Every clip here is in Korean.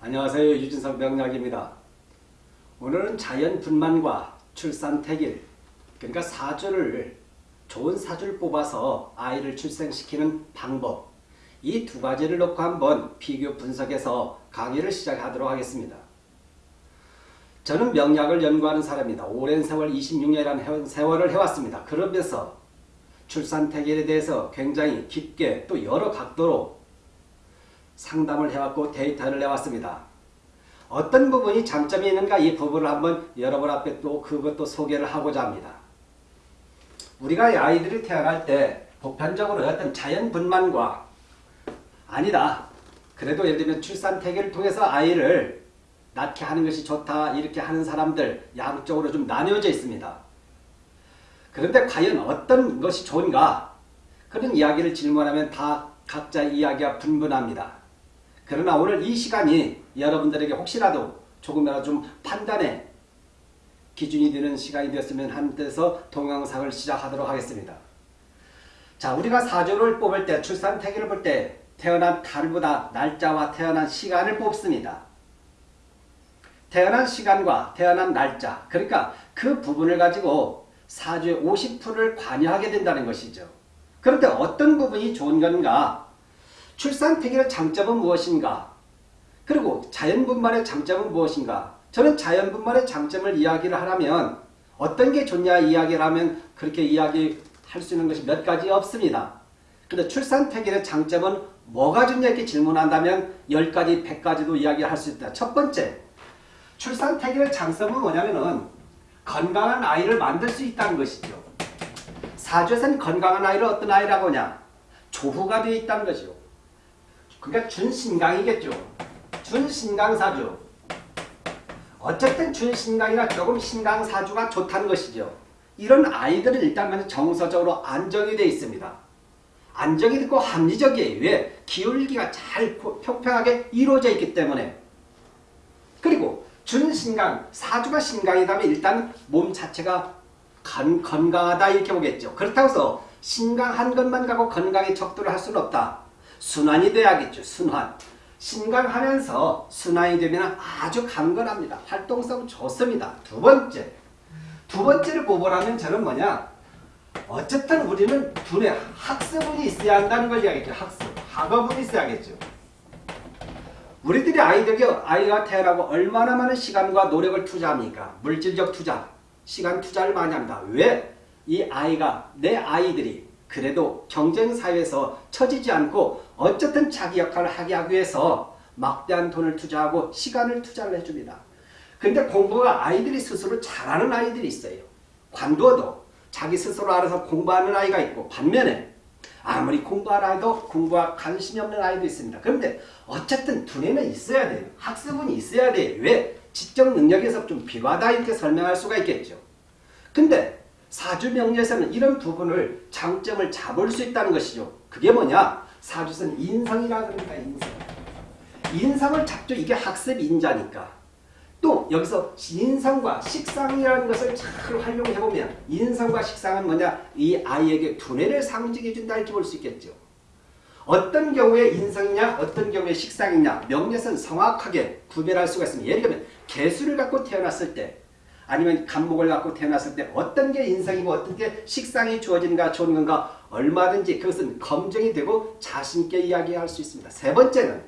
안녕하세요. 유진석 명약입니다. 오늘은 자연 분만과 출산 태길, 그러니까 사주를 좋은 사주를 뽑아서 아이를 출생시키는 방법 이 두 가지를 놓고 한번 비교 분석해서 강의를 시작하도록 하겠습니다. 저는 명약을 연구하는 사람입니다. 오랜 세월 26년이라는 세월을 해왔습니다. 그러면서 출산 태길에 대해서 굉장히 깊게 또 여러 각도로 상담을 해왔고 데이터를 내왔습니다. 어떤 부분이 장점이 있는가 이 부분을 한번 여러분 앞에 또 그것도 소개를 하고자 합니다. 우리가 아이들이 태어날 때 보편적으로 어떤 자연 분만과 아니다. 그래도 예를 들면 출산 태계를 통해서 아이를 낳게 하는 것이 좋다 이렇게 하는 사람들 양쪽으로 좀 나뉘어져 있습니다. 그런데 과연 어떤 것이 좋은가? 그런 이야기를 질문하면 다 각자 이야기가 분분합니다. 그러나 오늘 이 시간이 여러분들에게 혹시라도 조금이라도 좀 판단에 기준이 되는 시간이 되었으면 한데서 동영상을 시작하도록 하겠습니다. 자, 우리가 사주를 뽑을 때 출산 태기를 볼 때 태어난 달보다 날짜와 태어난 시간을 뽑습니다. 태어난 시간과 태어난 날짜 그러니까 그 부분을 가지고 사주의 50%를 관여하게 된다는 것이죠. 그런데 어떤 부분이 좋은 건가? 출산 태기의 장점은 무엇인가? 그리고 자연분만의 장점은 무엇인가? 저는 자연분만의 장점을 이야기를 하라면 어떤 게 좋냐 이야기를 하면 그렇게 이야기할 수 있는 것이 몇 가지 없습니다. 근데 출산 태기의 장점은 뭐가 좋냐 이렇게 질문한다면 10가지, 100가지도 이야기할 수 있다. 첫 번째, 출산 태기의 장점은 뭐냐면은 건강한 아이를 만들 수 있다는 것이죠. 사주에서는 건강한 아이를 어떤 아이라고 하냐? 조후가 되어 있다는 것이죠. 그러니까 준신강이겠죠. 준신강사주. 어쨌든 준신강이나 조금 신강사주가 좋다는 것이죠. 이런 아이들은 일단 정서적으로 안정이 되어 있습니다. 안정이 되고 합리적이에요. 왜? 기울기가 잘 평평하게 이루어져 있기 때문에. 그리고 준신강, 사주가 신강이라면 일단 몸 자체가 건, 건강하다 이렇게 보겠죠. 그렇다고 해서 신강한 것만 가고 건강에 척도를 할 수는 없다. 순환이 돼야겠죠. 순환. 신강하면서 순환이 되면 아주 강건합니다. 활동성 좋습니다. 두 번째. 두 번째를 뽑으라면 저는 뭐냐. 어쨌든 우리는 두뇌 학습운이 있어야 한다는 걸 이야기했죠. 학습. 학업운이 있어야겠죠. 우리들이 아이들이 아이가 태어나고 얼마나 많은 시간과 노력을 투자합니까? 물질적 투자, 시간 투자를 많이 합니다. 왜? 이 아이가 내 아이들이 그래도 경쟁사회에서 처지지 않고 어쨌든 자기 역할을 하게 하기 위해서 막대한 돈을 투자하고 시간을 투자를 해줍니다. 근데 공부가 아이들이 스스로 잘하는 아이들이 있어요. 관두어도 자기 스스로 알아서 공부하는 아이가 있고 반면에 아무리 공부하라 해도 공부와 관심이 없는 아이도 있습니다. 그런데 어쨌든 두뇌는 있어야 돼요. 학습은 있어야 돼요. 왜? 지적 능력에서 좀 비과다 이렇게 설명할 수가 있겠죠. 근데 사주명리에서는 이런 부분을 장점을 잡을 수 있다는 것이죠. 그게 뭐냐? 사주선 인성이라 그러니까 인성. 인성을 잡죠. 이게 학습 인자니까. 또 여기서 인성과 식상이라는 것을 잘 활용해보면 인성과 식상은 뭐냐? 이 아이에게 두뇌를 상징해준다 이렇게 볼 수 있겠죠. 어떤 경우에 인성이냐 어떤 경우에 식상이냐 명예선 정확하게 구별할 수가 있습니다. 예를 들면 개수를 갖고 태어났을 때 아니면 감목을 갖고 태어났을 때 어떤 게 인성이고 어떤 게 식상이 주어지는가 좋은 건가 얼마든지 그것은 검증이 되고 자신있게 이야기할 수 있습니다. 세 번째는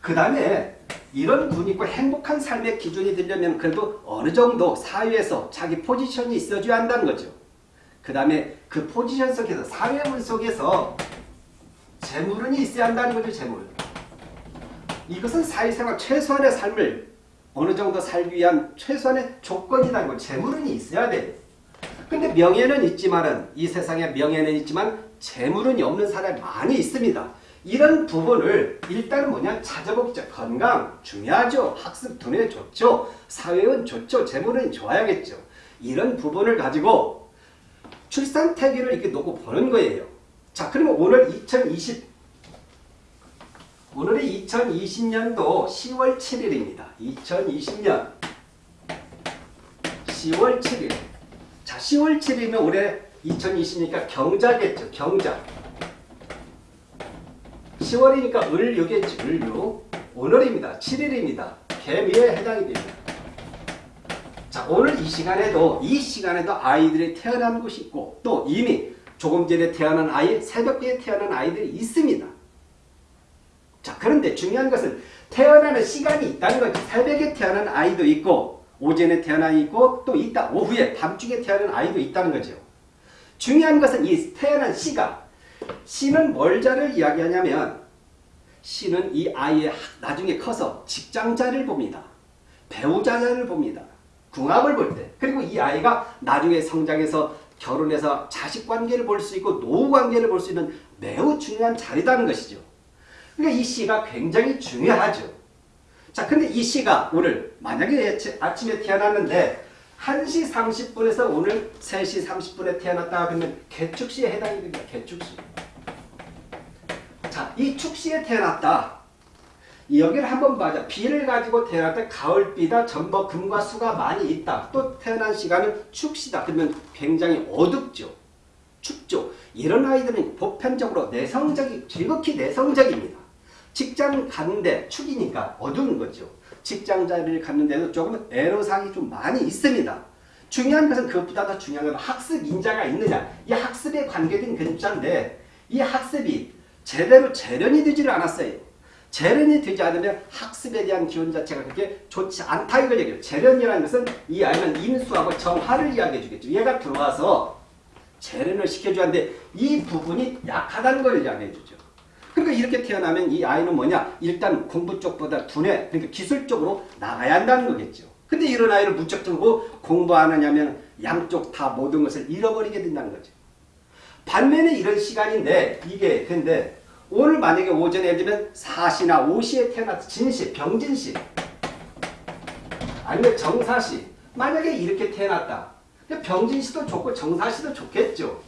그 다음에 이런 분이 있고 행복한 삶의 기준이 되려면 그래도 어느 정도 사회에서 자기 포지션이 있어줘야 한다는 거죠. 그 다음에 그 포지션 속에서 사회물 속에서 재물은이 있어야 한다는 거죠. 재물. 이것은 사회생활 최소한의 삶을 어느 정도 살기 위한 최소한의 조건이라는 걸 재물은 있어야 돼. 근데 명예는 있지만은 이 세상에 명예는 있지만 재물은 없는 사람이 많이 있습니다. 이런 부분을 일단은 뭐냐 찾아보겠죠. 건강 중요하죠. 학습 두뇌 좋죠. 사회은 좋죠. 재물은 좋아야겠죠. 이런 부분을 가지고 출산 태기를 이렇게 놓고 보는 거예요. 자 그러면 오늘 2020 오늘이 2020년도 10월 7일입니다. 2020년 10월 7일 자 10월 7일이면 올해 2020니까 경자겠죠. 경자 10월이니까 을유겠지. 을유 오늘입니다. 7일입니다. 개미에 해당이 됩니다. 자, 오늘 이 시간에도 이 시간에도 아이들이 태어난 곳이 있고 또 이미 조금 전에 태어난 아이, 새벽에 태어난 아이들이 있습니다. 자, 그런데 중요한 것은 태어나는 시간이 있다는 거지. 새벽에 태어난 아이도 있고 오전에 태어난 아이 있고 또 있다. 오후에 밤중에 태어난 아이도 있다는 거죠. 중요한 것은 이 태어난 시가 시는 뭘 자를 이야기하냐면 시는 이 아이의 나중에 커서 직장자를 봅니다. 배우자를 봅니다. 궁합을 볼 때. 그리고 이 아이가 나중에 성장해서 결혼해서 자식 관계를 볼 수 있고 노후 관계를 볼 수 있는 매우 중요한 자리다는 것이죠. 그러니까 이 시가 굉장히 중요하죠. 자, 근데 이 시가 오늘 만약에 아침에 태어났는데 1시 30분에서 오늘 3시 30분에 태어났다 그러면 개축시에 해당이 됩니다. 개축시. 자, 이 축시에 태어났다. 여기를 한번 봐자. 비를 가지고 태어났다. 가을비다. 전부 금과 수가 많이 있다. 또 태어난 시간은 축시다. 그러면 굉장히 어둡죠. 춥죠. 이런 아이들은 보편적으로 내성적이 지극히 내성적입니다. 직장 가는데 축이니까 어두운 거죠. 직장 자리를 갔는데도 조금 애로사항이 좀 많이 있습니다. 중요한 것은 그것보다 더 중요한 건 학습 인자가 있느냐. 이 학습에 관계된 근자인데 이 학습이 제대로 재련이 되지를 않았어요. 재련이 되지 않으면 학습에 대한 기운 자체가 그렇게 좋지 않다 이걸 얘기해요. 재련이라는 것은 이 아이는 인수하고 정화를 이야기해 주겠죠. 얘가 들어와서 재련을 시켜줘야 하는데 이 부분이 약하다는 걸 이야기해 주죠. 그러니까 이렇게 태어나면 이 아이는 뭐냐? 일단 공부 쪽보다 두뇌, 그러니까 기술적으로 나가야 한다는 거겠죠. 근데 이런 아이를 무척 들고 공부 안 하냐면 양쪽 다 모든 것을 잃어버리게 된다는 거죠. 반면에 이런 시간인데 이게 근데 오늘 만약에 오전에 예를 들면 4시나 5시에 태어나서 진시, 병진시 아니면 정사시 만약에 이렇게 태어났다. 병진시도 좋고 정사시도 좋겠죠.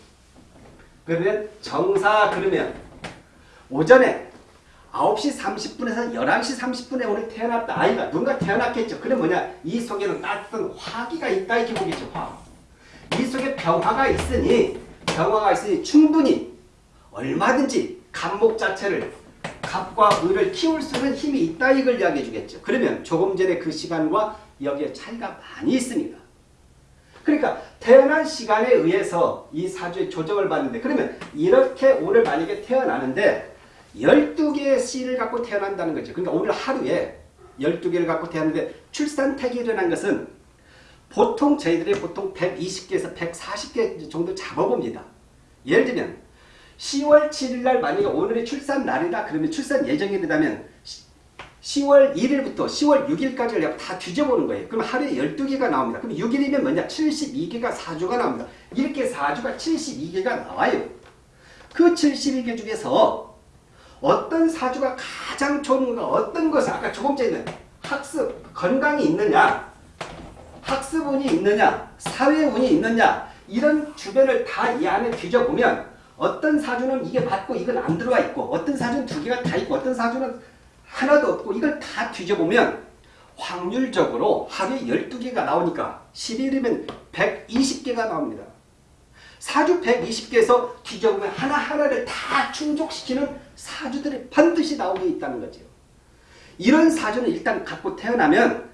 그러면 정사 그러면 오전에 9시 30분에서 11시 30분에 오늘 태어났다. 아이가 누군가 태어났겠죠. 그럼 뭐냐? 이 속에는 따뜻한 화기가 있다 이렇게 보겠죠. 화. 이 속에 병화가 있으니 병화가 있으니 충분히 얼마든지 간목 자체를 갑과 을을 키울 수 있는 힘이 있다 이걸 이야기해 주겠죠. 그러면 조금 전에 그 시간과 여기에 차이가 많이 있습니다. 그러니까 태어난 시간에 의해서 이 사주의 조정을 받는데 그러면 이렇게 오늘 만약에 태어나는데 12개의 씨를 갖고 태어난다는 거죠. 그러니까 오늘 하루에 12개를 갖고 태어났는데 출산택이 일어난 것은 보통 저희들이 보통 120개에서 140개 정도 잡아봅니다. 예를 들면 10월 7일 날 만약에 오늘이 출산 날이다 그러면 출산 예정일이라면 10월 1일부터 10월 6일까지를 다 뒤져보는 거예요. 그럼 하루에 12개가 나옵니다. 그럼 6일이면 뭐냐? 72개가 사주가 나옵니다. 이렇게 사주가 72개가 나와요. 그 72개 중에서 어떤 사주가 가장 좋은 건가? 어떤 것을 아까 조금 전에 학습, 건강이 있느냐? 학습운이 있느냐? 사회운이 있느냐? 이런 주변을 다 이 안에 뒤져보면 어떤 사주는 이게 맞고 이건 안 들어와 있고 어떤 사주는 두 개가 다 있고 어떤 사주는 하나도 없고 이걸 다 뒤져보면 확률적으로 하루에 12개가 나오니까 11일이면 120개가 나옵니다. 사주 120개에서 뒤져보면 하나하나를 다 충족시키는 사주들이 반드시 나오게 있다는 거죠. 이런 사주는 일단 갖고 태어나면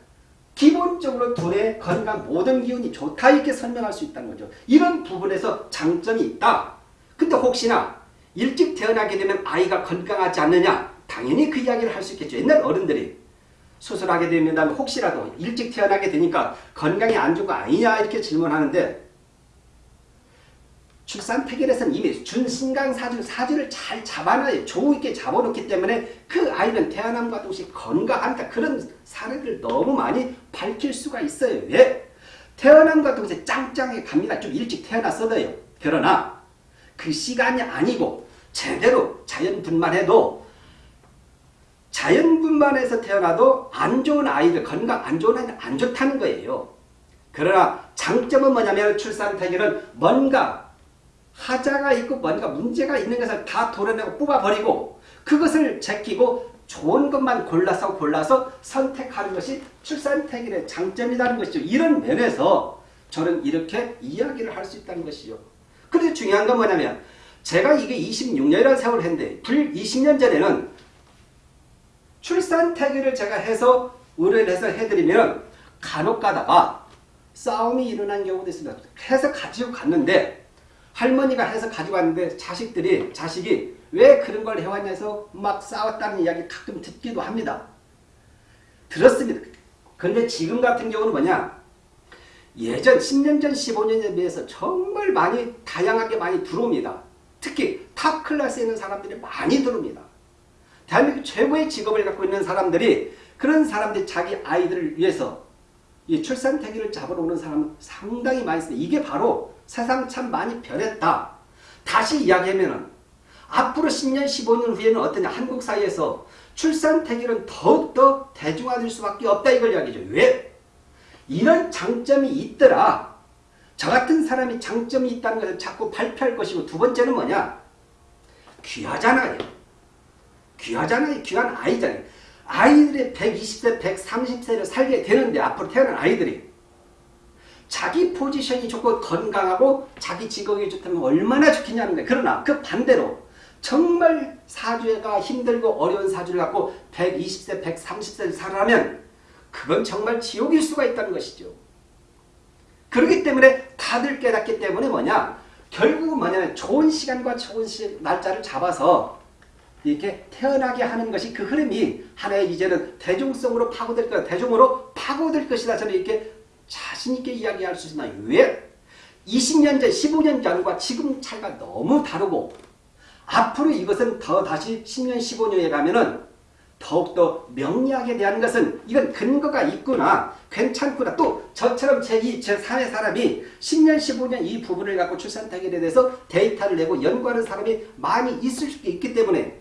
기본적으로 둘의 건강 모든 기운이 좋다 이렇게 설명할 수 있다는 거죠. 이런 부분에서 장점이 있다. 근데 혹시나 일찍 태어나게 되면 아이가 건강하지 않느냐? 당연히 그 이야기를 할 수 있겠죠. 옛날 어른들이 수술하게 되면 혹시라도 일찍 태어나게 되니까 건강이 안 좋은 거 아니냐 이렇게 질문하는데 출산 태결에서는 이미 준신강 사주, 사주를 잘 잡아놔요. 좋 있게 잡아놓기 때문에 그 아이는 태어남과 동시에 건강하니까 그런 사례를 너무 많이 밝힐 수가 있어요. 왜? 태어남과 동시에 짱짱하게 갑니다. 좀 일찍 태어났어도요. 그러나 그 시간이 아니고 제대로 자연분만 해도 자연분만 해서 태어나도 안 좋은 아이들, 건강 안 좋은 아이들 안 좋다는 거예요. 그러나 장점은 뭐냐면 출산 태결은 뭔가 하자가 있고 뭔가 문제가 있는 것을 다 도려내고 뽑아버리고 그것을 제끼고 좋은 것만 골라서 골라서 선택하는 것이 출산택일의 장점이라는 것이죠. 이런 면에서 저는 이렇게 이야기를 할 수 있다는 것이죠. 그런데 중요한 건 뭐냐면 제가 이게 26년이라는 세월을 했는데 불 20년 전에는 출산 태기를 제가 해서 의뢰를 해서 해드리면 간혹 가다가 싸움이 일어난 경우도 있습니다. 해서 가지고 갔는데 할머니가 해서 가지고 왔는데 자식들이 자식이 왜 그런 걸 해왔냐 해서 막 싸웠다는 이야기 가끔 듣기도 합니다. 들었습니다. 그런데 지금 같은 경우는 뭐냐 예전 10년 전 15년에 비해서 정말 많이 다양하게 많이 들어옵니다. 특히 top class에 있는 사람들이 많이 들어옵니다. 대한민국 최고의 직업을 갖고 있는 사람들이 그런 사람들이 자기 아이들을 위해서 이 출산 태기를 잡으러 오는 사람은 상당히 많이 있습니다. 이게 바로 세상 참 많이 변했다. 다시 이야기하면 앞으로 10년 15년 후에는 어떠냐 한국 사회에서 출산 태기는 더욱더 대중화될 수밖에 없다 이걸 이야기죠. 왜? 이런 장점이 있더라. 저 같은 사람이 장점이 있다는 것을 자꾸 발표할 것이고 두 번째는 뭐냐? 귀하잖아요. 귀하잖아요. 귀한 아이잖아요. 아이들이 120세, 130세를 살게 되는데 앞으로 태어난 아이들이 자기 포지션이 좋고 건강하고 자기 직업이 좋다면 얼마나 좋겠냐는 거예요. 그러나 그 반대로 정말 사주가 힘들고 어려운 사주를 갖고 120세, 130세를 살아면 그건 정말 지옥일 수가 있다는 것이죠. 그렇기 때문에 다들 깨닫기 때문에 뭐냐 결국은 뭐냐면 좋은 시간과 좋은 시, 날짜를 잡아서 이렇게 태어나게 하는 것이 그 흐름이 하나의 이제는 대중성으로 파고들 것, 대중으로 파고들 것이다. 저는 이렇게 자신있게 이야기할 수 있나요? 왜? 20년 전, 15년 전과 지금 차이가 너무 다르고 앞으로 이것은 더 다시 10년, 15년에 가면은 더욱더 명리학에 대한 것은 이건 근거가 있구나 괜찮구나 또 저처럼 제2, 제3의 사람이 10년 15년 이 부분을 갖고 출산타결에 대해서 데이터를 내고 연구하는 사람이 많이 있을 수 있기 때문에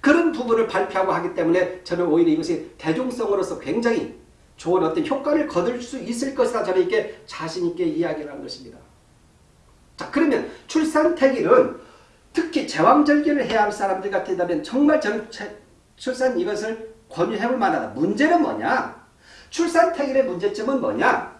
그런 부분을 발표하고 하기 때문에 저는 오히려 이것이 대중성으로서 굉장히 좋은 어떤 효과를 거둘 수 있을 것이다 저는 이렇게 자신있게 이야기를 한 것입니다. 자 그러면 출산태기는 특히 제왕절개를 해야 할 사람들 같다면 정말 저는 출산 이것을 권유해볼 만하다. 문제는 뭐냐? 출산 태길의 문제점은 뭐냐?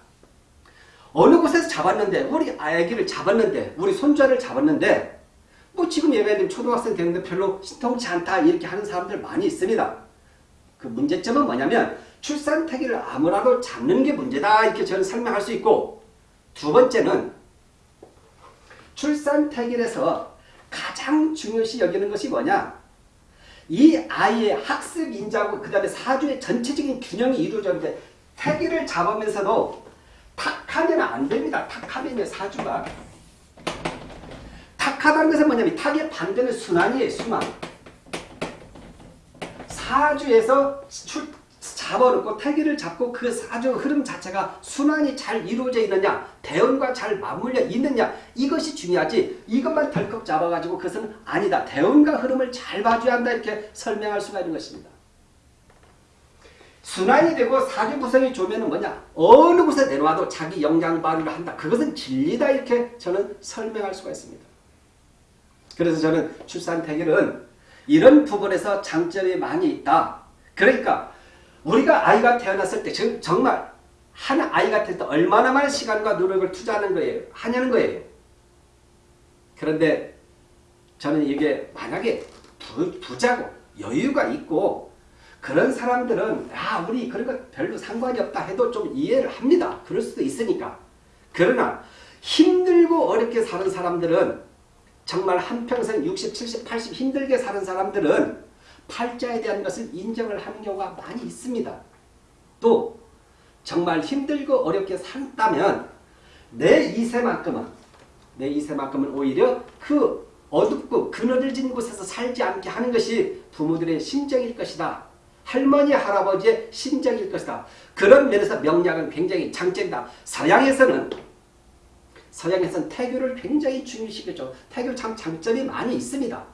어느 곳에서 잡았는데 우리 아기를 잡았는데 우리 손자를 잡았는데 뭐 지금 얘가 초등학생 되는데 별로 신통치 않다 이렇게 하는 사람들 많이 있습니다. 그 문제점은 뭐냐면 출산 태기를 아무라도 잡는 게 문제다 이렇게 저는 설명할 수 있고 두 번째는 출산 태길에서 가장 중요시 여기는 것이 뭐냐 이 아이의 학습 인자하고 그 다음에 사주의 전체적인 균형이 이루어졌는데 태기를 잡으면서도 탁하면 안 됩니다. 탁하면 사주가 탁하다는 것은 뭐냐면 탁의 반대는 순환이에요. 순환. 사주에서 출, 잡아놓고 태기를 잡고 그 사주 흐름 자체가 순환이 잘 이루어져 있느냐 대운과 잘 맞물려 있느냐 이것이 중요하지 이것만 덜컥 잡아가지고 그것은 아니다. 대운과 흐름을 잘 봐줘야 한다 이렇게 설명할 수가 있는 것입니다. 순환이 되고 사주 구성이 좋으면 뭐냐 어느 곳에 내려와도 자기 영향 발휘를 한다. 그것은 진리다 이렇게 저는 설명할 수가 있습니다. 그래서 저는 출산 태결은 이런 부분에서 장점이 많이 있다. 그러니까 우리가 아이가 태어났을 때 정말 한 아이 같을 때 얼마나 많은 시간과 노력을 투자하는 거예요. 하냐는 거예요. 그런데 저는 이게 만약에 부, 부자고 여유가 있고 그런 사람들은 아 우리 그런 거 별로 상관이 없다 해도 좀 이해를 합니다. 그럴 수도 있으니까. 그러나 힘들고 어렵게 사는 사람들은 정말 한평생 60, 70, 80 힘들게 사는 사람들은 팔자에 대한 것을 인정을 하는 경우가 많이 있습니다. 또 정말 힘들고 어렵게 산다면 내 이세만큼은 내 이세만큼은 오히려 그 어둡고 그늘진 곳에서 살지 않게 하는 것이 부모들의 심정일 것이다. 할머니 할아버지의 심정일 것이다. 그런 면에서 명량은 굉장히 장점이다. 서양에서는 서양에서는 태교를 굉장히 중요시켰죠. 태교 참 장점이 많이 있습니다.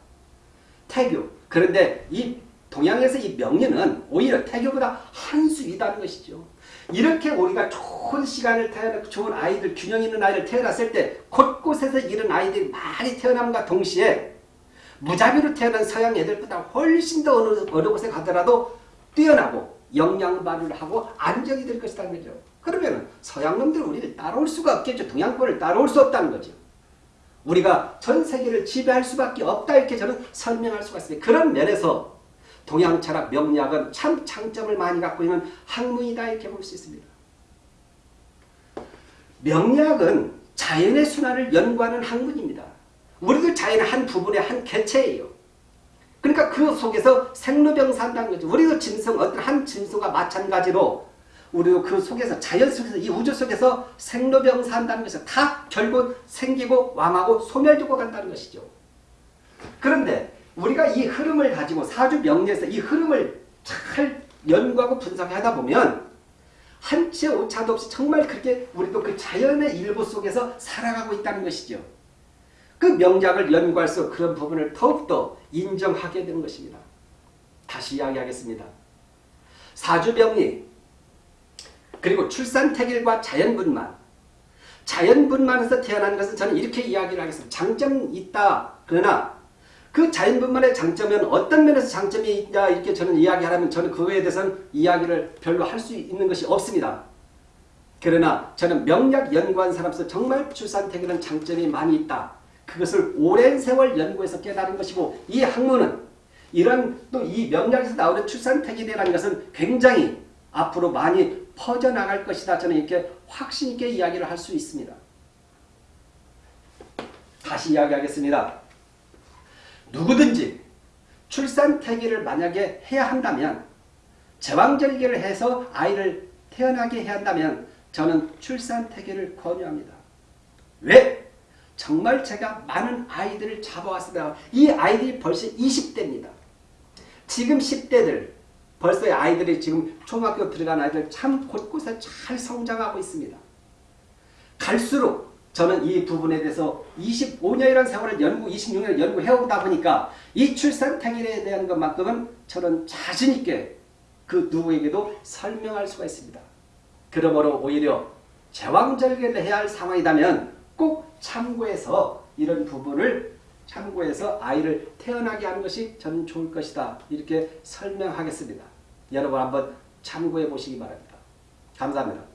태교 그런데 이 동양에서 이 명리는 오히려 태교보다 한 수 위다는 것이죠. 이렇게 우리가 좋은 시간을 태어나 좋은 아이들, 균형 있는 아이를 태어났을 때 곳곳에서 이런 아이들이 많이 태어남과 동시에 무자비로 태어난 서양 애들보다 훨씬 더 어느, 어느 곳에 가더라도 뛰어나고 영양 발휘를 하고 안정이 될 것이라는 거죠. 그러면 서양 놈들은 우리를 따라올 수가 없겠죠. 동양권을 따라올 수 없다는 거죠. 우리가 전 세계를 지배할 수밖에 없다 이렇게 저는 설명할 수가 있습니다. 그런 면에서 동양 철학 명리학은 참 장점을 많이 갖고 있는 학문이다 이렇게 볼 수 있습니다. 명리학은 자연의 순환을 연구하는 학문입니다. 우리도 자연의 한 부분의 한 개체예요. 그러니까 그 속에서 생로병사한다는 거죠. 우리도 짐승, 어떤 한 짐승과 마찬가지로 우리도 그 속에서 자연 속에서 이 우주 속에서 생로병사한다는 것이 다 결국 생기고 왕하고 소멸되고 간다는 것이죠. 그런데 우리가 이 흐름을 가지고 사주 명리에서 이 흐름을 잘 연구하고 분석하다 보면 한치 오차도 없이 정말 그렇게 우리도 그 자연의 일부 속에서 살아가고 있다는 것이죠. 그 명작을 연구할수록 그런 부분을 더욱더 인정하게 되는 것입니다. 다시 이야기하겠습니다. 사주병리 그리고 출산태길과 자연분만 자연분만에서 태어난 것은 저는 이렇게 이야기를 하겠습니다. 장점이 있다. 그러나 그 자연분만의 장점은 어떤 면에서 장점이 있다 이렇게 저는 이야기하라면 저는 그거에 대해서는 이야기를 별로 할 수 있는 것이 없습니다. 그러나 저는 명약 연구한 사람으로서 정말 출산태길은 장점이 많이 있다. 그것을 오랜 세월 연구해서 깨달은 것이고 이 학문은 이런 또 이 명약에서 나오는 출산태길이라는 것은 굉장히 앞으로 많이 퍼져나갈 것이다. 저는 이렇게 확신 있게 이야기를 할 수 있습니다. 다시 이야기하겠습니다. 누구든지 출산 태기를 만약에 해야 한다면 제왕절개를 해서 아이를 태어나게 해야 한다면 저는 출산 태기를 권유합니다. 왜? 정말 제가 많은 아이들을 잡아왔습니다. 이 아이들이 벌써 20대입니다. 지금 10대들 벌써 아이들이 지금 초등학교 들어간 아이들 참 곳곳에 잘 성장하고 있습니다. 갈수록 저는 이 부분에 대해서 25년이라는 세월을 연구, 26년을 연구해오다 보니까 이 출산탕일에 대한 것만큼은 저는 자신있게 그 누구에게도 설명할 수가 있습니다. 그러므로 오히려 제왕절개를 해야 할 상황이라면 꼭 참고해서 이런 부분을 참고해서 아이를 태어나게 하는 것이 저는 좋을 것이다. 이렇게 설명하겠습니다. 여러분 한번 참고해 보시기 바랍니다. 감사합니다.